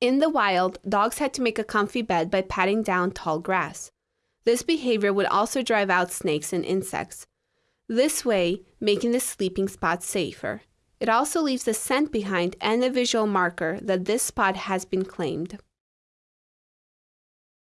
In the wild, dogs had to make a comfy bed by patting down tall grass. This behavior would also drive out snakes and insects, this way making the sleeping spot safer. It also leaves a scent behind and a visual marker that this spot has been claimed.